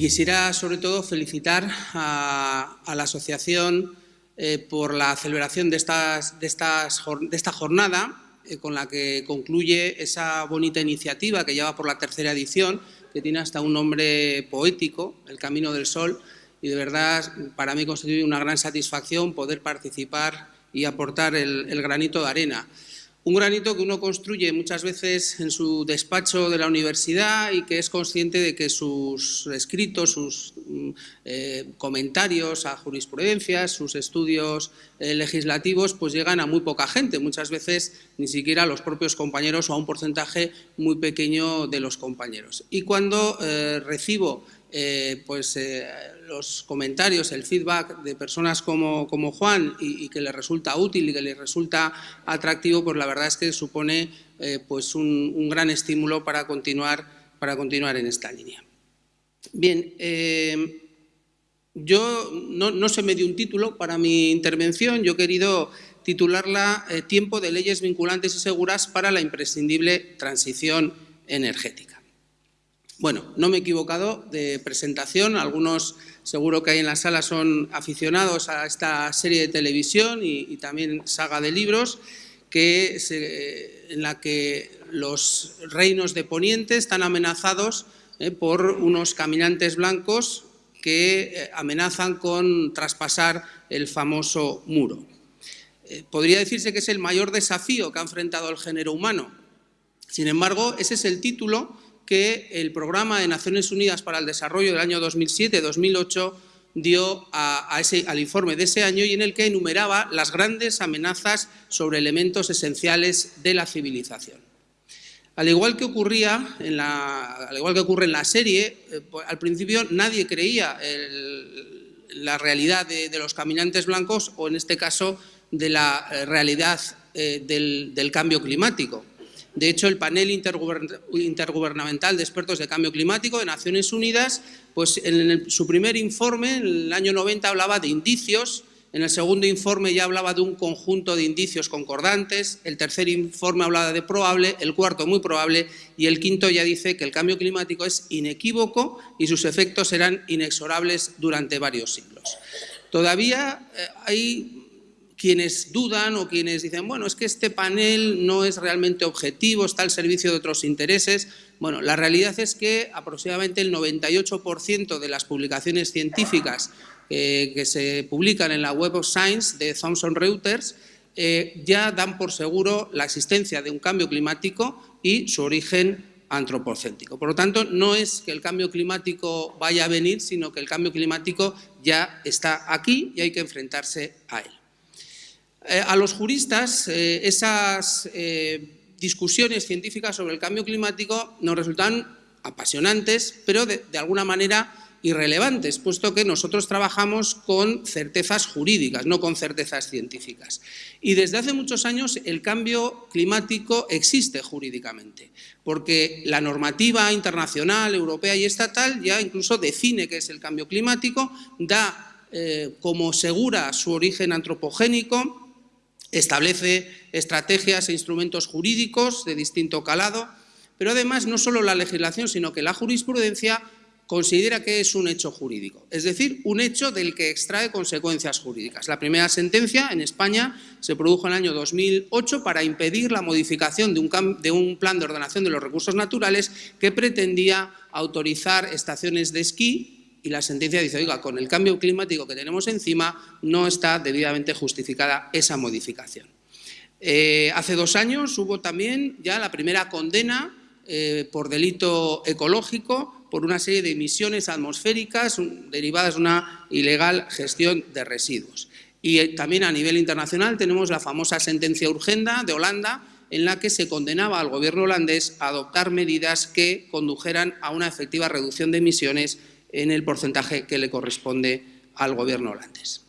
quisiera, sobre todo, felicitar a, la asociación eh, por la celebración de, de, de esta jornada, eh, con la que concluye esa bonita iniciativa que lleva por la tercera edición, que tiene hasta un nombre poético, El Camino del Sol, y de verdad para mí constituye una gran satisfacción poder participar y aportar el granito de arena. Un granito que uno construye muchas veces en su despacho de la universidad y que es consciente de que sus escritos, sus eh, comentarios a jurisprudencias, sus estudios eh, legislativos, pues llegan a muy poca gente, muchas veces ni siquiera a los propios compañeros o a un porcentaje muy pequeño de los compañeros. Y cuando eh, recibo pues, los comentarios, el feedback de personas como, como Juan y, que le resulta útil y que le resulta atractivo, pues la verdad es que supone pues un, gran estímulo para continuar, para continuar en esta línea. Bien, eh, yo no, se me dio un título para mi intervención, yo he querido titularla eh, Tiempo de leyes vinculantes y seguras para la imprescindible transición energética. Bueno, no me he equivocado de presentación, algunos seguro que hay en la sala son aficionados a esta serie de televisión y, también saga de libros, que en la que los reinos de Poniente están amenazados eh, por unos caminantes blancos que eh, amenazan con traspasar el famoso muro. Eh, podría decirse que es el mayor desafío que ha enfrentado el género humano. Sin embargo, ese es el título que el Programa de Naciones Unidas para el Desarrollo del año 2007-2008 dio al informe de ese año y en el que enumeraba las grandes amenazas sobre elementos esenciales de la civilización. Al igual que, ocurre en la serie, eh, pues, al principio nadie creía la realidad de, los caminantes blancos o en este caso de la eh, realidad eh, del cambio climático. De hecho, el panel intergubernamental de expertos de cambio climático de Naciones Unidas, pues en su primer informe, en el año 90, hablaba de indicios, en el segundo informe ya hablaba de un conjunto de indicios concordantes, el tercer informe hablaba de probable, el cuarto muy probable y el quinto ya dice que el cambio climático es inequívoco y sus efectos serán inexorables durante varios siglos. Todavía eh, hay quienes dudan o quienes dicen, bueno, es que este panel no es realmente objetivo, está al servicio de otros intereses. Bueno, la realidad es que aproximadamente el 98% de las publicaciones científicas eh, que se publican en la Web of Science de Thomson Reuters eh, ya dan por seguro la existencia de un cambio climático y su origen antropocéntrico. Por lo tanto, no es que el cambio climático vaya a venir, sino que el cambio climático ya está aquí y hay que enfrentarse a él. Eh, a los juristas esas discusiones científicas sobre el cambio climático nos resultan apasionantes, pero de, alguna manera irrelevantes, puesto que nosotros trabajamos con certezas jurídicas, no con certezas científicas. Y desde hace muchos años el cambio climático existe jurídicamente, porque la normativa internacional, europea y estatal ya incluso define qué es el cambio climático, da como segura su origen antropogénico, Establece estrategias e instrumentos jurídicos de distinto calado, pero además no solo la legislación, sino que la jurisprudencia considera que es un hecho jurídico, es decir, un hecho del que extrae consecuencias jurídicas. La primera sentencia en España se produjo en el año 2008 para impedir la modificación de un, plan de ordenación de los recursos naturales que pretendía autorizar estaciones de esquí y la sentencia dice, oiga, con el cambio climático que tenemos encima no está debidamente justificada esa modificación. Eh, hace dos años hubo también ya la primera condena eh, por delito ecológico por una serie de emisiones atmosféricas derivadas de una ilegal gestión de residuos. Y eh, también a nivel internacional tenemos la famosa sentencia Urgenda de Holanda en la que se condenaba al gobierno holandés a adoptar medidas que condujeran a una efectiva reducción de emisiones en el porcentaje que le corresponde al gobierno holandés.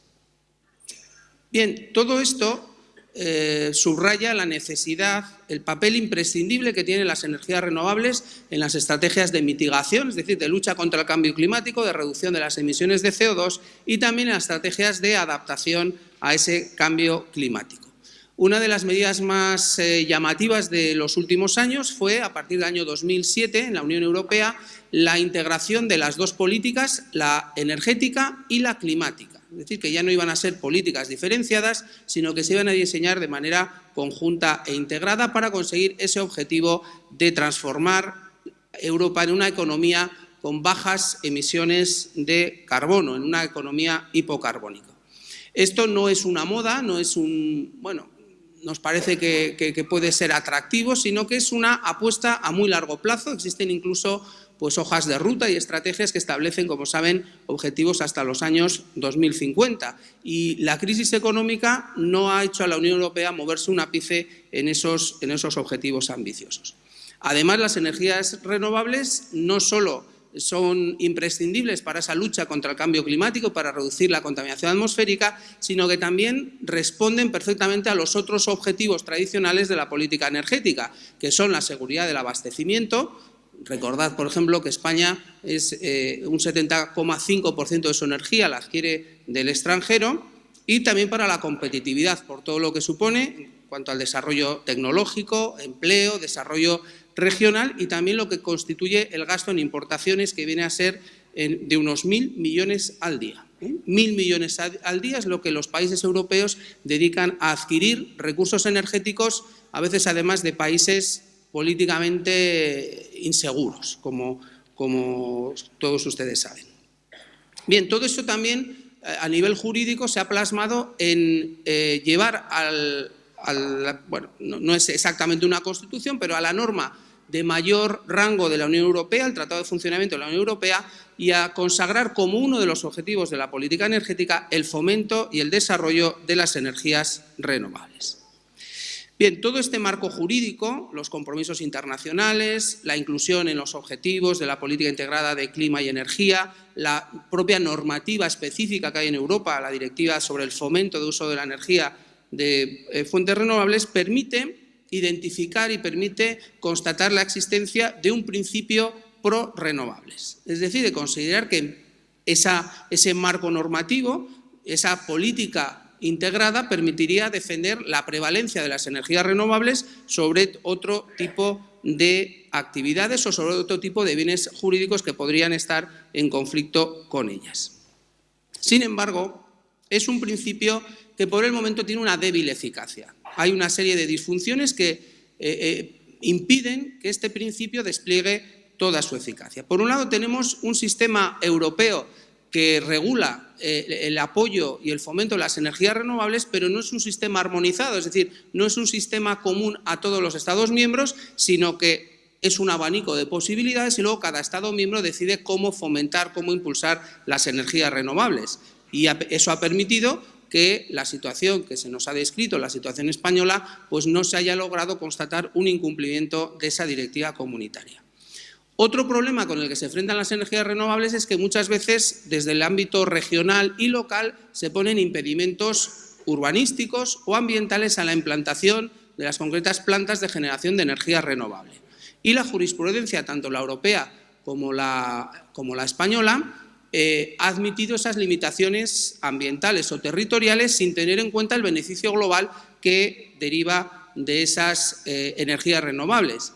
Bien, todo esto eh, subraya la necesidad, el papel imprescindible que tienen las energías renovables en las estrategias de mitigación, es decir, de lucha contra el cambio climático, de reducción de las emisiones de CO2 y también en las estrategias de adaptación a ese cambio climático. Una de las medidas más eh, llamativas de los últimos años fue, a partir del año 2007, en la Unión Europea, la integración de las dos políticas, la energética y la climática. Es decir, que ya no iban a ser políticas diferenciadas, sino que se iban a diseñar de manera conjunta e integrada para conseguir ese objetivo de transformar Europa en una economía con bajas emisiones de carbono, en una economía hipocarbónica. Esto no es una moda, no es un, bueno, nos parece que, puede ser atractivo, sino que es una apuesta a muy largo plazo. Existen incluso pues, hojas de ruta y estrategias que establecen, como saben, objetivos hasta los años 2050. Y la crisis económica no ha hecho a la Unión Europea moverse un ápice en esos, en esos objetivos ambiciosos. Además, las energías renovables no solo son imprescindibles para esa lucha contra el cambio climático, para reducir la contaminación atmosférica, sino que también responden perfectamente a los otros objetivos tradicionales de la política energética, que son la seguridad del abastecimiento. Recordad, por ejemplo, que España es eh, un 70,5% de su energía la adquiere del extranjero y también para la competitividad, por todo lo que supone en cuanto al desarrollo tecnológico, empleo, desarrollo regional y también lo que constituye el gasto en importaciones que viene a ser de unos mil millones al día. ¿eh? Mil millones al día es lo que los países europeos dedican a adquirir recursos energéticos, a veces además de países políticamente inseguros, como, todos ustedes saben. Bien, todo esto también eh, a nivel jurídico se ha plasmado en eh, llevar al, bueno, no, es exactamente una constitución, pero a la norma de mayor rango de la Unión Europea, el Tratado de Funcionamiento de la Unión Europea, y a consagrar como uno de los objetivos de la política energética el fomento y el desarrollo de las energías renovables. Bien, todo este marco jurídico, los compromisos internacionales, la inclusión en los objetivos de la política integrada de clima y energía, la propia normativa específica que hay en Europa, la directiva sobre el fomento de uso de la energía de eh, fuentes renovables permite identificar y permite constatar la existencia de un principio pro-renovables. Es decir, de considerar que ese marco normativo, esa política integrada permitiría defender la prevalencia de las energías renovables sobre otro tipo de actividades o sobre otro tipo de bienes jurídicos que podrían estar en conflicto con ellas. Sin embargo, es un principio que por el momento tiene una débil eficacia. Hay una serie de disfunciones que eh, eh, impiden que este principio despliegue toda su eficacia. Por un lado tenemos un sistema europeo que regula eh, el apoyo y el fomento de las energías renovables, pero no es un sistema armonizado, es decir, no es un sistema común a todos los Estados miembros, sino que es un abanico de posibilidades y luego cada Estado miembro decide cómo fomentar, cómo impulsar las energías renovables. Y eso ha permitido que la situación que se nos ha descrito, la situación española, pues no se haya logrado constatar un incumplimiento de esa directiva comunitaria. Otro problema con el que se enfrentan las energías renovables es que muchas veces desde el ámbito regional y local se ponen impedimentos urbanísticos o ambientales a la implantación de las concretas plantas de generación de energía renovable. Y la jurisprudencia, tanto la europea como la, española, eh, ha admitido esas limitaciones ambientales o territoriales sin tener en cuenta el beneficio global que deriva de esas eh, energías renovables.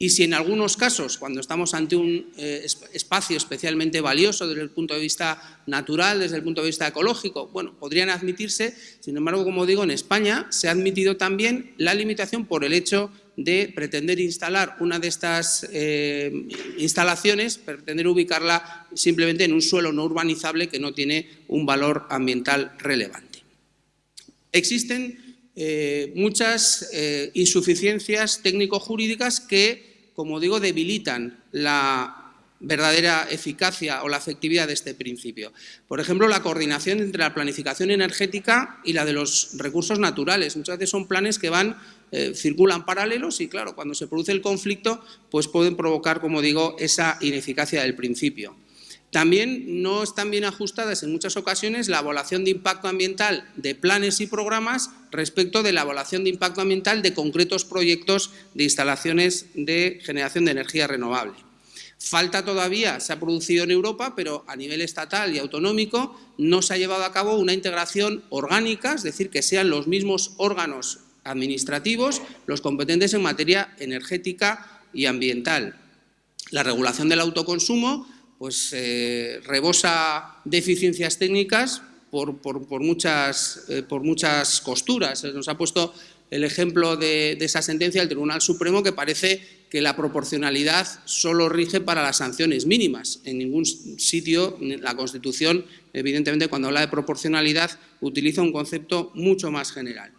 Y si en algunos casos, cuando estamos ante un eh, espacio especialmente valioso desde el punto de vista natural, desde el punto de vista ecológico, bueno, podrían admitirse, sin embargo, como digo, en España se ha admitido también la limitación por el hecho de pretender instalar una de estas eh, instalaciones, pretender ubicarla simplemente en un suelo no urbanizable que no tiene un valor ambiental relevante. Existen eh, muchas insuficiencias técnico-jurídicas que, como digo, debilitan la verdadera eficacia o la efectividad de este principio. Por ejemplo, la coordinación entre la planificación energética y la de los recursos naturales. Muchas veces son planes que van eh, circulan paralelos y, claro, cuando se produce el conflicto, pues pueden provocar, como digo, esa ineficacia del principio. También no están bien ajustadas en muchas ocasiones la evaluación de impacto ambiental de planes y programas respecto de la evaluación de impacto ambiental de concretos proyectos de instalaciones de generación de energía renovable. Falta todavía, se ha producido en Europa, pero a nivel estatal y autonómico no se ha llevado a cabo una integración orgánica, es decir, que sean los mismos órganos administrativos, los competentes en materia energética y ambiental. La regulación del autoconsumo pues, eh, rebosa deficiencias técnicas por, muchas, eh, por muchas costuras. Nos ha puesto el ejemplo de, esa sentencia del Tribunal Supremo que parece que la proporcionalidad solo rige para las sanciones mínimas. En ningún sitio la Constitución, evidentemente, cuando habla de proporcionalidad, utiliza un concepto mucho más general.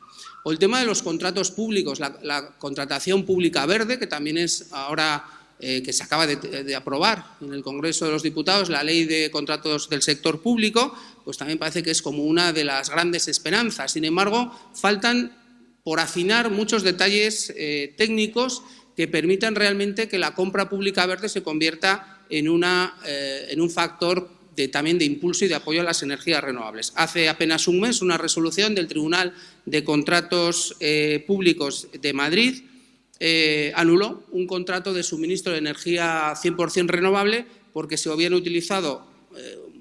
O el tema de los contratos públicos, la, contratación pública verde, que también es ahora eh, que se acaba de, aprobar en el Congreso de los Diputados, la ley de contratos del sector público, pues también parece que es como una de las grandes esperanzas. Sin embargo, faltan por afinar muchos detalles eh, técnicos que permitan realmente que la compra pública verde se convierta en, una, eh, en un factor también de impulso y de apoyo a las energías renovables. Hace apenas un mes una resolución del Tribunal de Contratos Públicos de Madrid anuló un contrato de suministro de energía 100% renovable porque se habían utilizado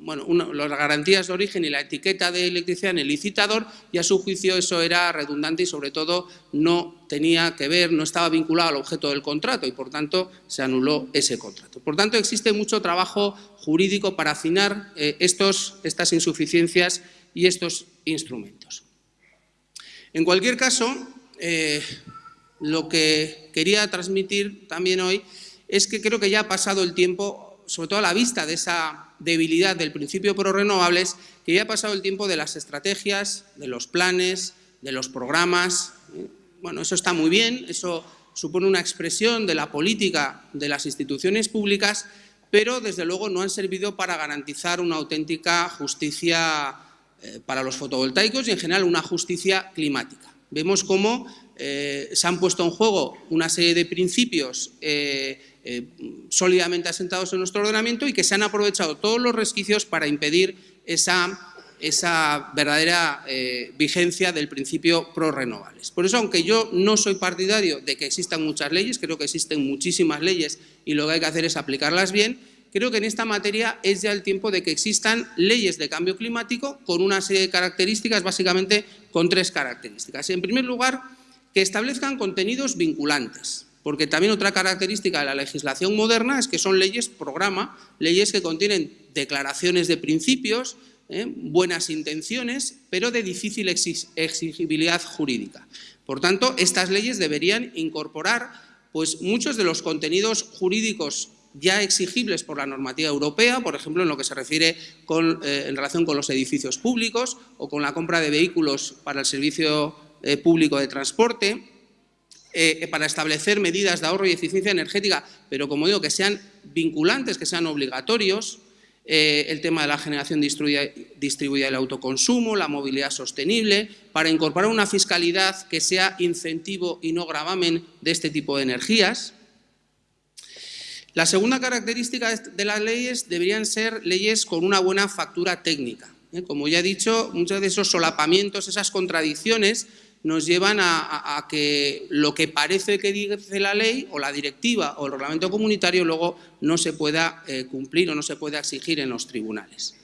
bueno, las garantías de origen y la etiqueta de electricidad en el licitador y a su juicio eso era redundante y sobre todo no tenía que ver, no estaba vinculado al objeto del contrato y por tanto se anuló ese contrato. Por tanto existe mucho trabajo jurídico para afinar eh, estos, estas insuficiencias y estos instrumentos. En cualquier caso, eh, lo que quería transmitir también hoy es que creo que ya ha pasado el tiempo, sobre todo a la vista de esa debilidad del principio pro renovables que ya ha pasado el tiempo de las estrategias, de los planes, de los programas. Bueno, eso está muy bien, eso supone una expresión de la política de las instituciones públicas, pero desde luego no han servido para garantizar una auténtica justicia eh, para los fotovoltaicos y en general una justicia climática. Vemos cómo eh, se han puesto en juego una serie de principios eh, eh, sólidamente asentados en nuestro ordenamiento y que se han aprovechado todos los resquicios para impedir esa, esa verdadera vigencia del principio pro renovables. Por eso, aunque yo no soy partidario de que existan muchas leyes, creo que existen muchísimas leyes y lo que hay que hacer es aplicarlas bien, creo que en esta materia es ya el tiempo de que existan leyes de cambio climático con una serie de características, básicamente con tres características. En primer lugar, que establezcan contenidos vinculantes, porque también otra característica de la legislación moderna es que son leyes programa, leyes que contienen declaraciones de principios, ¿eh? buenas intenciones, pero de difícil exigibilidad jurídica. Por tanto, estas leyes deberían incorporar pues, muchos de los contenidos jurídicos ya exigibles por la normativa europea, por ejemplo, en lo que se refiere eh, en relación con los edificios públicos o con la compra de vehículos para el servicio eh, público de transporte, eh, para establecer medidas de ahorro y eficiencia energética, pero como digo, que sean vinculantes, que sean obligatorios, eh, el tema de la generación distribuida, del autoconsumo, la movilidad sostenible, para incorporar una fiscalidad que sea incentivo y no gravamen de este tipo de energías. La segunda característica de las leyes deberían ser leyes con una buena factura técnica. Como ya he dicho, muchos de esos solapamientos, esas contradicciones, nos llevan a, que lo que parece que dice la ley o la directiva o el reglamento comunitario luego no se pueda eh, cumplir o no se pueda exigir en los tribunales.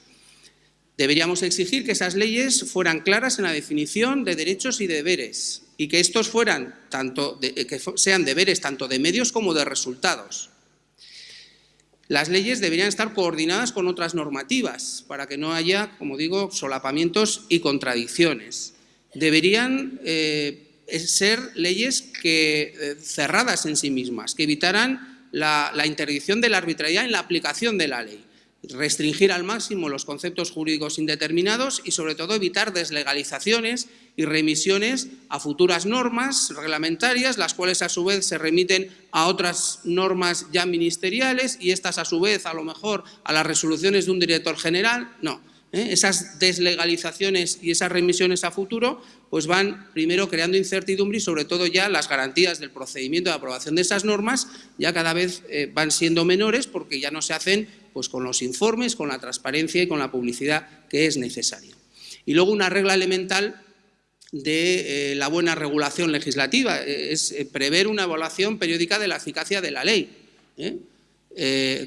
Deberíamos exigir que esas leyes fueran claras en la definición de derechos y deberes y que estos fueran tanto eh, que sean deberes tanto de medios como de resultados. Las leyes deberían estar coordinadas con otras normativas para que no haya, como digo, solapamientos y contradicciones deberían eh, ser leyes que, eh, cerradas en sí mismas, que evitaran la, la interdicción de la arbitrariedad en la aplicación de la ley restringir al máximo los conceptos jurídicos indeterminados y sobre todo evitar deslegalizaciones y remisiones a futuras normas reglamentarias, las cuales a su vez se remiten a otras normas ya ministeriales y estas a su vez a lo mejor a las resoluciones de un director general. No, ¿eh? esas deslegalizaciones y esas remisiones a futuro pues van primero creando incertidumbre y sobre todo ya las garantías del procedimiento de aprobación de esas normas ya cada vez eh, van siendo menores porque ya no se hacen pues, con los informes, con la transparencia y con la publicidad que es necesaria. Y luego una regla elemental de eh, la buena regulación legislativa, es prever una evaluación periódica de la eficacia de la ley,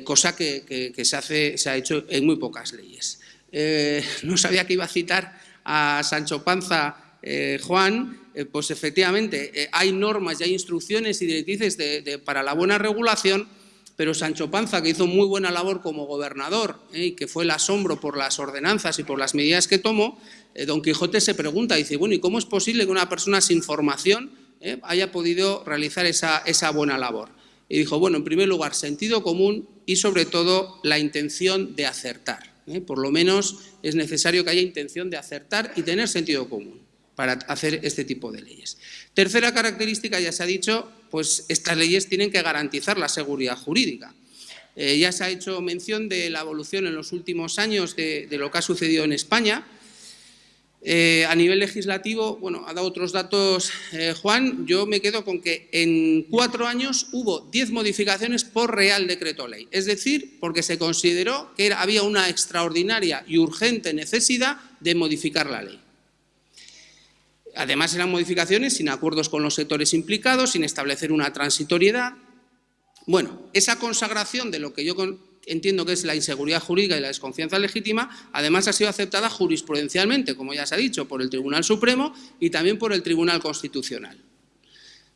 cosa que, se, hace, se ha hecho en muy pocas leyes. Eh, no sabía que iba a citar a Sancho Panza eh, Juan, eh, pues efectivamente hay normas y hay instrucciones y directrices para la buena regulación, pero Sancho Panza, que hizo muy buena labor como gobernador y que fue el asombro por las ordenanzas y por las medidas que tomó, Don Quijote se pregunta, dice, bueno, ¿y cómo es posible que una persona sin formación haya podido realizar esa, esa buena labor? Y dijo, bueno, en primer lugar, sentido común y sobre todo la intención de acertar. ¿Eh? Por lo menos es necesario que haya intención de acertar y tener sentido común para hacer este tipo de leyes. Tercera característica, ya se ha dicho, pues estas leyes tienen que garantizar la seguridad jurídica. Eh, ya se ha hecho mención de la evolución en los últimos años de lo que ha sucedido en España, eh, a nivel legislativo, bueno, ha dado otros datos eh, Juan, yo me quedo con que en cuatro años hubo diez modificaciones por Real Decreto Ley, es decir, porque se consideró que había una extraordinaria y urgente necesidad de modificar la ley. Además eran modificaciones sin acuerdos con los sectores implicados, sin establecer una transitoriedad. Bueno, esa consagración de lo que yo entiendo que es la inseguridad jurídica y la desconfianza legítima, además ha sido aceptada jurisprudencialmente, como ya se ha dicho, por el Tribunal Supremo y también por el Tribunal Constitucional.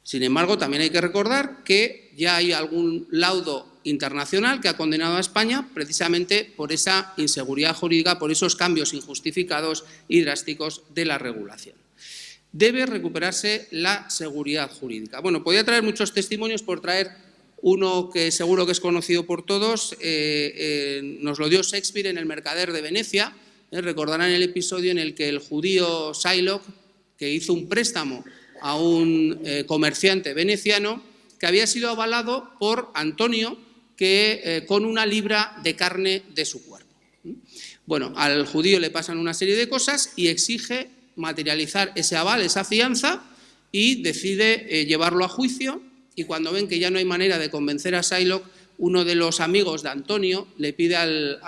Sin embargo, también hay que recordar que ya hay algún laudo internacional que ha condenado a España precisamente por esa inseguridad jurídica, por esos cambios injustificados y drásticos de la regulación. Debe recuperarse la seguridad jurídica. Bueno, podría traer muchos testimonios por traer uno que seguro que es conocido por todos, eh, eh, nos lo dio Shakespeare en El Mercader de Venecia. Eh, recordarán el episodio en el que el judío Shylock, que hizo un préstamo a un comerciante veneciano, que había sido avalado por Antonio que, con una libra de carne de su cuerpo. Bueno, al judío le pasan una serie de cosas y exige materializar ese aval, esa fianza, y decide llevarlo a juicio y cuando ven que ya no hay manera de convencer a Shylock, uno de los amigos de Antonio le pide al,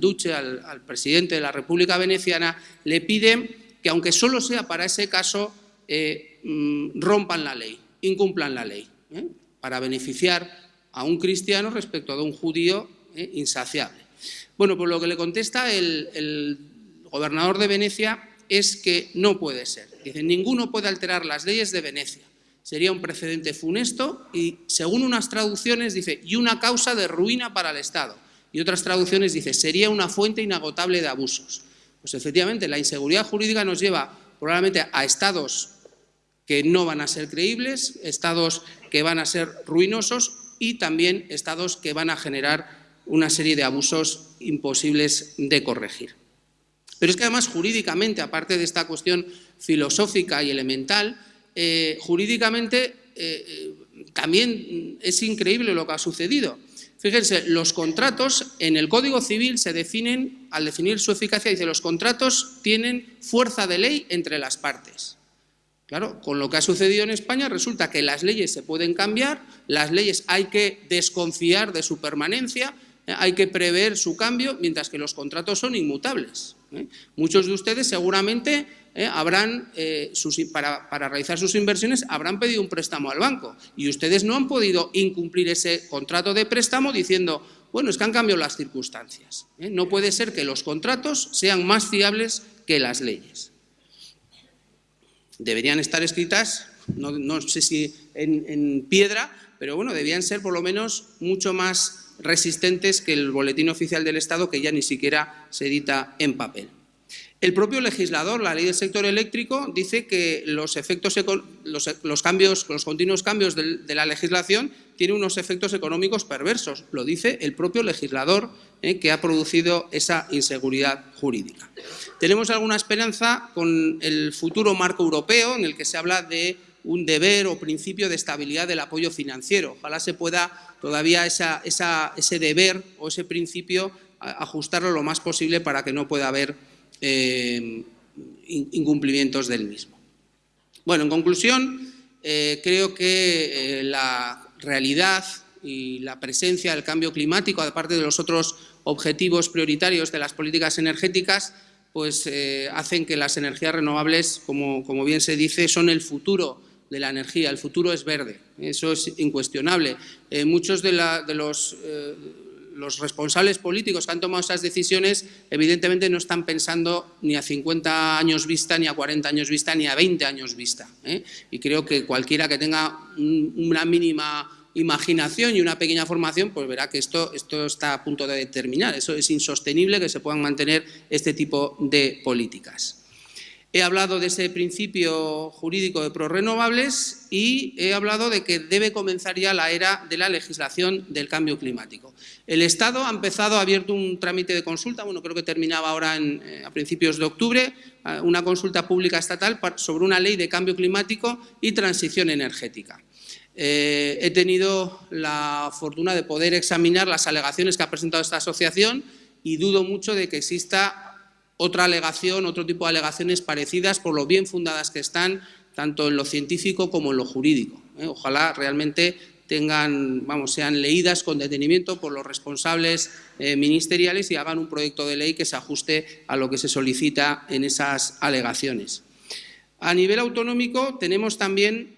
duce, al, presidente de la República Veneciana, le pide que aunque solo sea para ese caso, eh, mm, rompan la ley, incumplan la ley, ¿eh? para beneficiar a un cristiano respecto a un judío ¿eh? insaciable. Bueno, pues lo que le contesta el, el gobernador de Venecia es que no puede ser. Dice, ninguno puede alterar las leyes de Venecia sería un precedente funesto y, según unas traducciones, dice, y una causa de ruina para el Estado. Y otras traducciones dice, sería una fuente inagotable de abusos. Pues efectivamente, la inseguridad jurídica nos lleva probablemente a estados que no van a ser creíbles, estados que van a ser ruinosos y también estados que van a generar una serie de abusos imposibles de corregir. Pero es que además jurídicamente, aparte de esta cuestión filosófica y elemental, eh, jurídicamente eh, eh, también es increíble lo que ha sucedido. Fíjense, los contratos en el Código Civil se definen, al definir su eficacia, dice los contratos tienen fuerza de ley entre las partes. Claro, con lo que ha sucedido en España resulta que las leyes se pueden cambiar, las leyes hay que desconfiar de su permanencia, hay que prever su cambio, mientras que los contratos son inmutables. Muchos de ustedes seguramente ¿eh? habrán, eh, para, realizar sus inversiones, habrán pedido un préstamo al banco y ustedes no han podido incumplir ese contrato de préstamo diciendo, bueno, es que han cambiado las circunstancias. ¿eh? No puede ser que los contratos sean más fiables que las leyes. Deberían estar escritas, no, sé si en, en piedra, pero bueno, debían ser por lo menos mucho más resistentes que el boletín oficial del Estado, que ya ni siquiera se edita en papel. El propio legislador, la ley del sector eléctrico, dice que los, efectos, los, cambios, los continuos cambios de, la legislación tienen unos efectos económicos perversos. Lo dice el propio legislador eh, que ha producido esa inseguridad jurídica. Tenemos alguna esperanza con el futuro marco europeo en el que se habla de un deber o principio de estabilidad del apoyo financiero. Ojalá se pueda todavía ese deber o ese principio ajustarlo lo más posible para que no pueda haber eh, incumplimientos del mismo. Bueno, en conclusión, eh, creo que eh, la realidad y la presencia del cambio climático, aparte de los otros objetivos prioritarios de las políticas energéticas, pues hacen que las energías renovables, como, como, bien se dice, son el futuro de la energía, el futuro es verde, eso es incuestionable. muchos de, los los responsables políticos que han tomado esas decisiones evidentemente no están pensando ni a 50 años vista, ni a 40 años vista, ni a 20 años vista. ¿eh? Y creo que cualquiera que tenga una mínima imaginación y una pequeña formación, pues verá que esto, esto está a punto de terminar. Eso es insostenible que se puedan mantener este tipo de políticas. He hablado de ese principio jurídico de prorrenovables y he hablado de que debe comenzar ya la era de la legislación del cambio climático. El Estado ha empezado, ha abierto un trámite de consulta, bueno, creo que terminaba ahora eh, a principios de octubre, eh, una consulta pública estatal sobre una ley de cambio climático y transición energética. Eh, he tenido la fortuna de poder examinar las alegaciones que ha presentado esta asociación y dudo mucho de que exista otra alegación, otro tipo de alegaciones parecidas por lo bien fundadas que están, tanto en lo científico como en lo jurídico. ¿eh? Ojalá realmente tengan, vamos, sean leídas con detenimiento por los responsables eh, ministeriales y hagan un proyecto de ley que se ajuste a lo que se solicita en esas alegaciones. A nivel autonómico tenemos también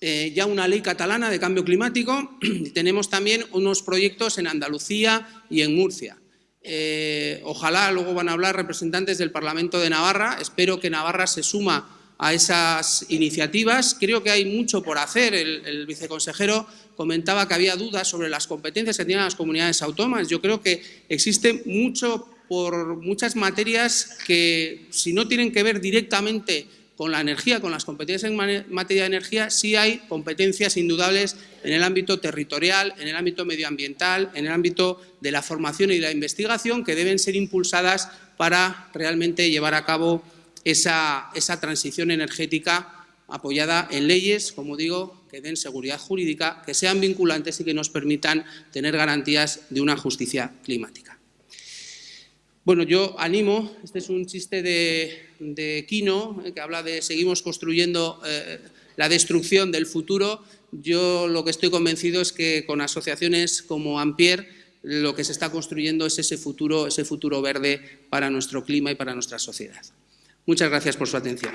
eh, ya una ley catalana de cambio climático y tenemos también unos proyectos en Andalucía y en Murcia. Eh, ojalá luego van a hablar representantes del Parlamento de Navarra. Espero que Navarra se suma a esas iniciativas. Creo que hay mucho por hacer. El, viceconsejero comentaba que había dudas sobre las competencias que tienen las comunidades autónomas. Yo creo que existe mucho por muchas materias que, si no tienen que ver directamente con la energía, con las competencias en materia de energía, sí hay competencias indudables en el ámbito territorial, en el ámbito medioambiental, en el ámbito de la formación y la investigación que deben ser impulsadas para realmente llevar a cabo esa, esa transición energética apoyada en leyes, como digo, que den seguridad jurídica, que sean vinculantes y que nos permitan tener garantías de una justicia climática. Bueno, yo animo, este es un chiste de, Quino, eh, que habla de seguimos construyendo eh, la destrucción del futuro. Yo lo que estoy convencido es que con asociaciones como Ampier lo que se está construyendo es ese futuro, ese futuro verde para nuestro clima y para nuestra sociedad. Muchas gracias por su atención.